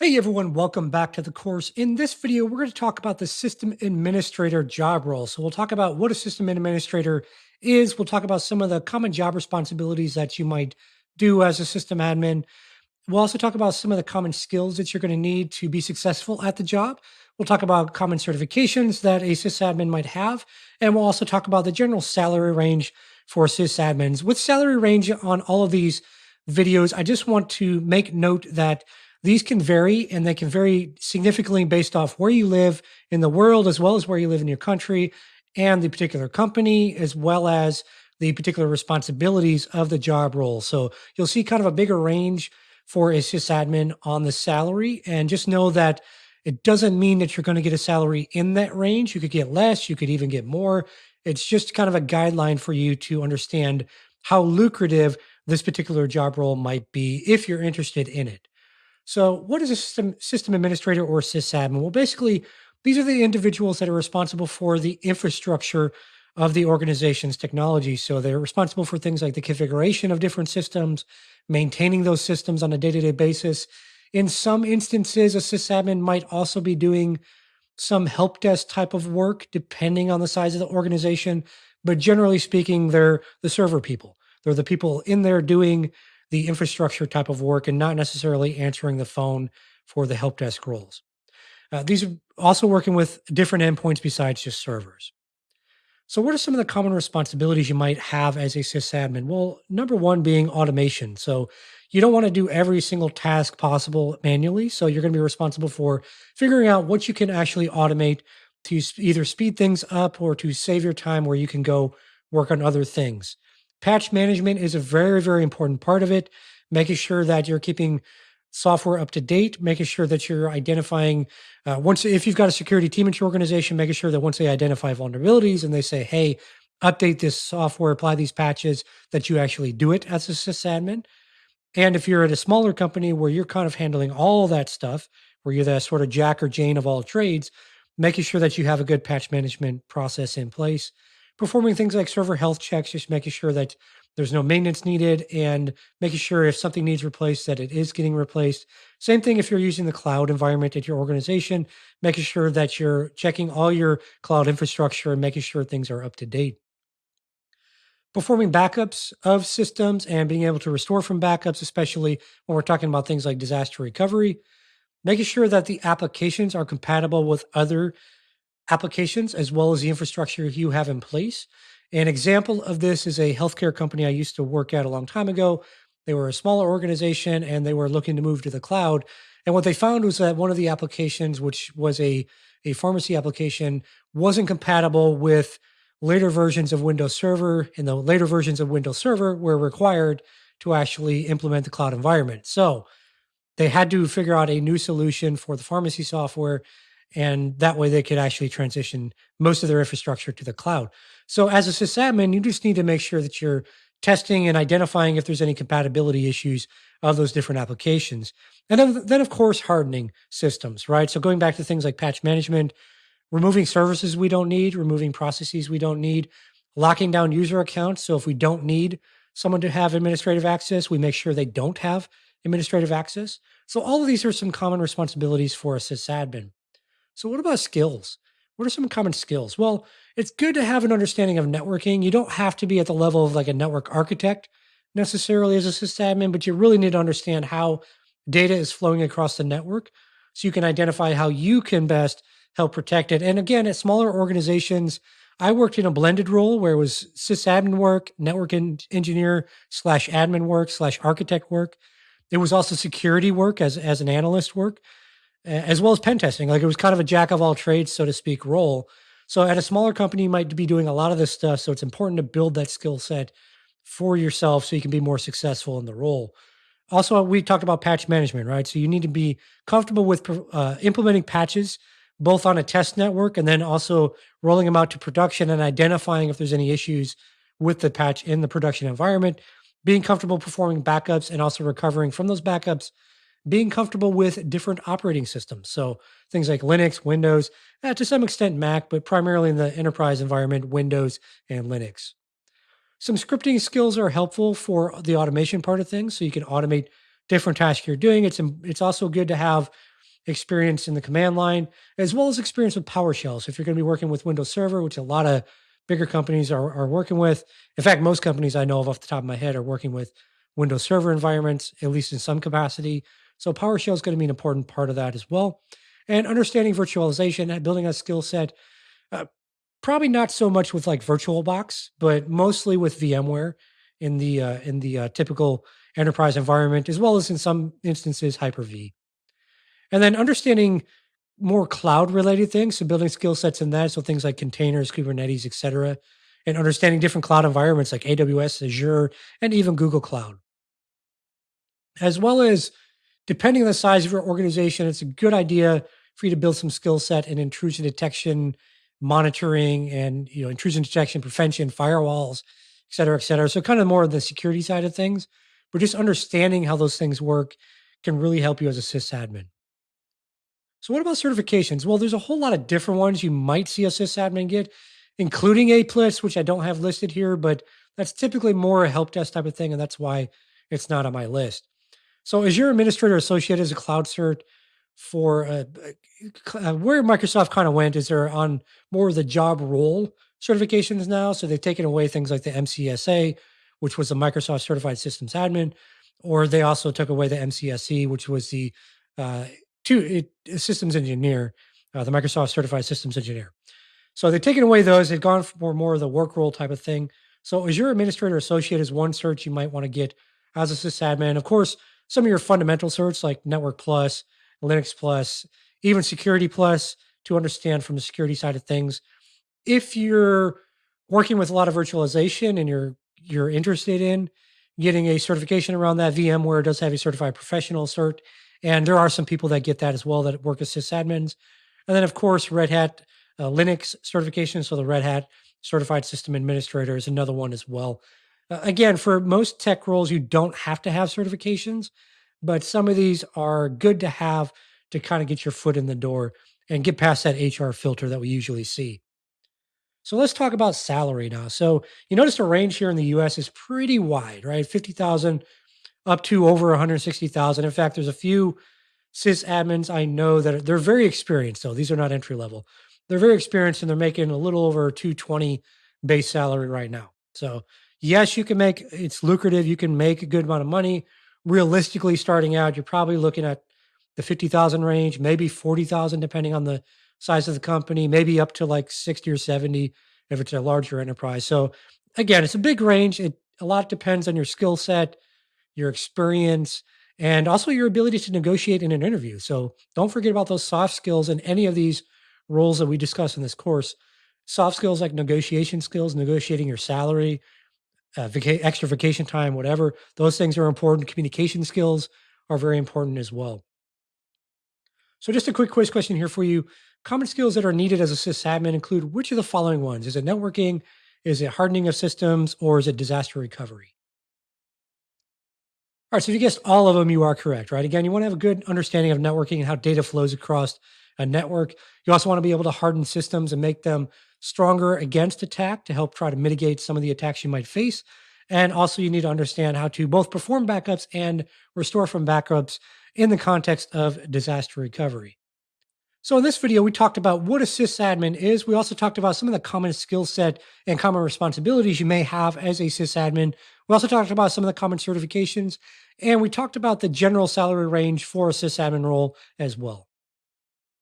Hey everyone, welcome back to the course. In this video, we're going to talk about the system administrator job role. So we'll talk about what a system administrator is. We'll talk about some of the common job responsibilities that you might do as a system admin. We'll also talk about some of the common skills that you're going to need to be successful at the job. We'll talk about common certifications that a sysadmin might have. And we'll also talk about the general salary range for sysadmins. With salary range on all of these videos, I just want to make note that these can vary and they can vary significantly based off where you live in the world, as well as where you live in your country and the particular company, as well as the particular responsibilities of the job role. So you'll see kind of a bigger range for a sysadmin on the salary. And just know that it doesn't mean that you're going to get a salary in that range. You could get less, you could even get more. It's just kind of a guideline for you to understand how lucrative this particular job role might be if you're interested in it. So, what is a system system administrator or sysadmin? Well, basically, these are the individuals that are responsible for the infrastructure of the organization's technology. So, they're responsible for things like the configuration of different systems, maintaining those systems on a day to day basis. In some instances, a sysadmin might also be doing some help desk type of work, depending on the size of the organization. But generally speaking, they're the server people. They're the people in there doing the infrastructure type of work and not necessarily answering the phone for the help desk roles. Uh, these are also working with different endpoints besides just servers. So, what are some of the common responsibilities you might have as a sysadmin? Well, number one being automation. So, you don't want to do every single task possible manually. So, you're going to be responsible for figuring out what you can actually automate to either speed things up or to save your time where you can go work on other things. Patch management is a very, very important part of it, making sure that you're keeping software up to date, making sure that you're identifying uh, once if you've got a security team in your organization, making sure that once they identify vulnerabilities and they say, "Hey, update this software, apply these patches," that you actually do it as a sysadmin. And if you're at a smaller company where you're kind of handling all that stuff, where you're the sort of Jack or Jane of all trades, making sure that you have a good patch management process in place performing things like server health checks, just making sure that there's no maintenance needed and making sure if something needs replaced that it is getting replaced. Same thing if you're using the cloud environment at your organization, making sure that you're checking all your cloud infrastructure and making sure things are up to date. Performing backups of systems and being able to restore from backups, especially when we're talking about things like disaster recovery, making sure that the applications are compatible with other applications as well as the infrastructure you have in place. An example of this is a healthcare company I used to work at a long time ago. They were a smaller organization and they were looking to move to the cloud. And what they found was that one of the applications, which was a, a pharmacy application, wasn't compatible with later versions of Windows Server, and the later versions of Windows Server were required to actually implement the cloud environment. So they had to figure out a new solution for the pharmacy software and that way they could actually transition most of their infrastructure to the cloud. So as a sysadmin, you just need to make sure that you're testing and identifying if there's any compatibility issues of those different applications. And then, then of course, hardening systems, right? So going back to things like patch management, removing services we don't need, removing processes we don't need, locking down user accounts. So if we don't need someone to have administrative access, we make sure they don't have administrative access. So all of these are some common responsibilities for a sysadmin. So, what about skills? What are some common skills? Well, it's good to have an understanding of networking. You don't have to be at the level of like a network architect necessarily as a sysadmin, but you really need to understand how data is flowing across the network so you can identify how you can best help protect it. And again, at smaller organizations, I worked in a blended role where it was sysadmin work, network engineer slash admin work slash architect work. It was also security work as, as an analyst work as well as pen testing. Like it was kind of a jack of all trades, so to speak, role. So at a smaller company, you might be doing a lot of this stuff. So it's important to build that skill set for yourself so you can be more successful in the role. Also, we talked about patch management, right? So you need to be comfortable with uh, implementing patches both on a test network and then also rolling them out to production and identifying if there's any issues with the patch in the production environment. Being comfortable performing backups and also recovering from those backups being comfortable with different operating systems. So things like Linux, Windows, eh, to some extent Mac, but primarily in the enterprise environment, Windows and Linux. Some scripting skills are helpful for the automation part of things. So you can automate different tasks you're doing. It's it's also good to have experience in the command line as well as experience with PowerShell. So if you're going to be working with Windows Server, which a lot of bigger companies are, are working with, in fact, most companies I know of off the top of my head are working with Windows Server environments, at least in some capacity. So PowerShell is going to be an important part of that as well. And understanding virtualization, and building a skill set, uh, probably not so much with like VirtualBox, but mostly with VMware in the uh, in the uh, typical enterprise environment, as well as in some instances Hyper-V. And then understanding more cloud related things, so building skill sets in that, so things like containers, Kubernetes, etc., and understanding different cloud environments like AWS, Azure, and even Google Cloud. As well as depending on the size of your organization, it's a good idea for you to build some skill set in intrusion detection, monitoring, and you know intrusion detection prevention, firewalls, et cetera, et cetera. So kind of more of the security side of things, but just understanding how those things work can really help you as a sysadmin. So what about certifications? Well, there's a whole lot of different ones you might see a sysadmin get, including A+, which I don't have listed here, but that's typically more a help desk type of thing, and that's why it's not on my list. So Azure Administrator Associate is a cloud cert for uh, uh, where Microsoft kind of went is they're on more of the job role certifications now. So they've taken away things like the MCSA, which was the Microsoft Certified Systems Admin, or they also took away the MCSE, which was the uh, two it, systems engineer, uh, the Microsoft Certified Systems Engineer. So they've taken away those. They've gone for more of the work role type of thing. So Azure Administrator Associate is one cert you might want to get as a sysadmin. Of course, some of your fundamental certs like Network Plus, Linux Plus, even Security Plus to understand from the security side of things. If you're working with a lot of virtualization and you're you're interested in getting a certification around that, VMware does have a certified professional cert, and there are some people that get that as well that work as sysadmins. And then, of course, Red Hat uh, Linux certification. So the Red Hat Certified System Administrator is another one as well. Again, for most tech roles, you don't have to have certifications, but some of these are good to have to kind of get your foot in the door and get past that HR filter that we usually see. So let's talk about salary now. So you notice the range here in the US is pretty wide, right? 50,000 up to over 160,000. In fact, there's a few sysadmins I know that are, they're very experienced though. These are not entry level. They're very experienced and they're making a little over 220 base salary right now. So yes, you can make it's lucrative. You can make a good amount of money. Realistically, starting out, you're probably looking at the 50,000 range, maybe 40,000, depending on the size of the company, maybe up to like 60 or 70 if it's a larger enterprise. So again, it's a big range. It a lot depends on your skill set, your experience, and also your ability to negotiate in an interview. So don't forget about those soft skills in any of these roles that we discuss in this course. Soft skills like negotiation skills, negotiating your salary, uh, extra vacation time, whatever. Those things are important. Communication skills are very important as well. So, just a quick quiz question here for you. Common skills that are needed as a sysadmin include which of the following ones? Is it networking? Is it hardening of systems? Or is it disaster recovery? All right, so if you guessed all of them, you are correct, right? Again, you want to have a good understanding of networking and how data flows across a network. You also want to be able to harden systems and make them stronger against attack to help try to mitigate some of the attacks you might face. And also, you need to understand how to both perform backups and restore from backups in the context of disaster recovery. So in this video, we talked about what a sysadmin is. We also talked about some of the common skill set and common responsibilities you may have as a sysadmin. We also talked about some of the common certifications, and we talked about the general salary range for a sysadmin role as well.